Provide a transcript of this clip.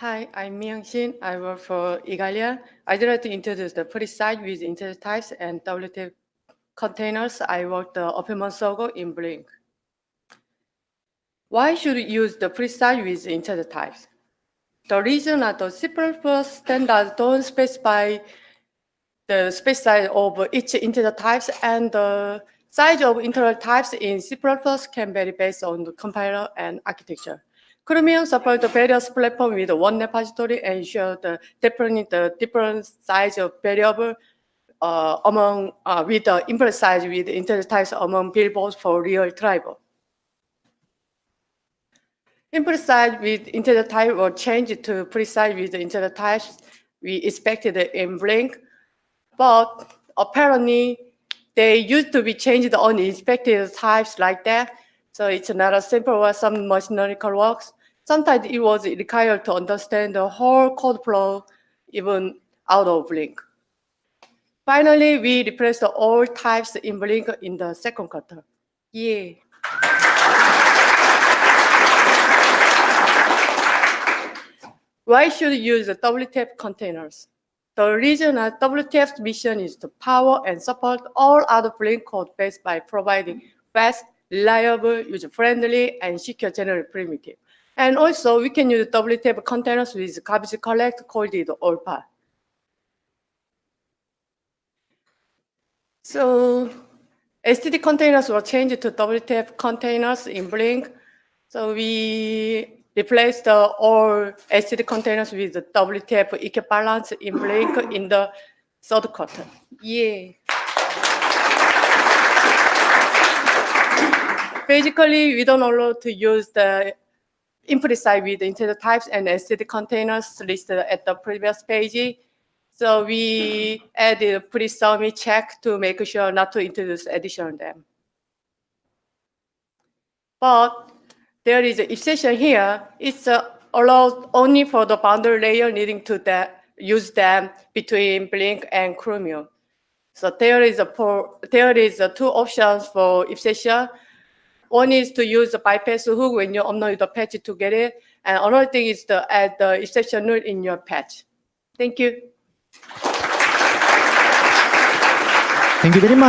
Hi, I'm Miyoung Shin. I work for Igalia. I'd like to introduce the precise with integer types and WTF containers. I a few months ago in Blink. Why should we use the precise with integer types? The reason that the C++ standards don't specify the space size of each integer types and the size of integer types in C++ can vary based on the compiler and architecture. Chromium supports various platforms with one repository and ensure the different, the different size of variable uh, among uh, with the input size with integer types among billboards for real driver. Input size with integer type will change to precise with integer types we expected in Blink, but apparently they used to be changed on expected types like that. So it's not as simple as some learning works. Sometimes it was required to understand the whole code flow even out of Blink. Finally, we replaced all types in Blink in the second quarter. Yeah. Why should you use the WTF containers? The reason that WTF's mission is to power and support all other Blink code base by providing fast, reliable, user-friendly, and secure general primitive. And also, we can use WTF containers with garbage collect called the Oilpan. So STD containers were changed to WTF containers in Blink. So we replaced the all STD containers with WTF equivalence in Blink in the third quarter. Yeah. Basically, we don't allow to use the implicit with integer types and STD containers listed at the previous page. So we added a pre-submit check to make sure not to introduce additional them. But there is an exception here. It's uh, allowed only for the boundary layer needing to use them between Blink and Chromium. So there is a there is a two options for exception. One is to use the bypass hook when you upload the patch to Gerrit. And another thing is to add the exception rule in your patch. Thank you. Thank you very much.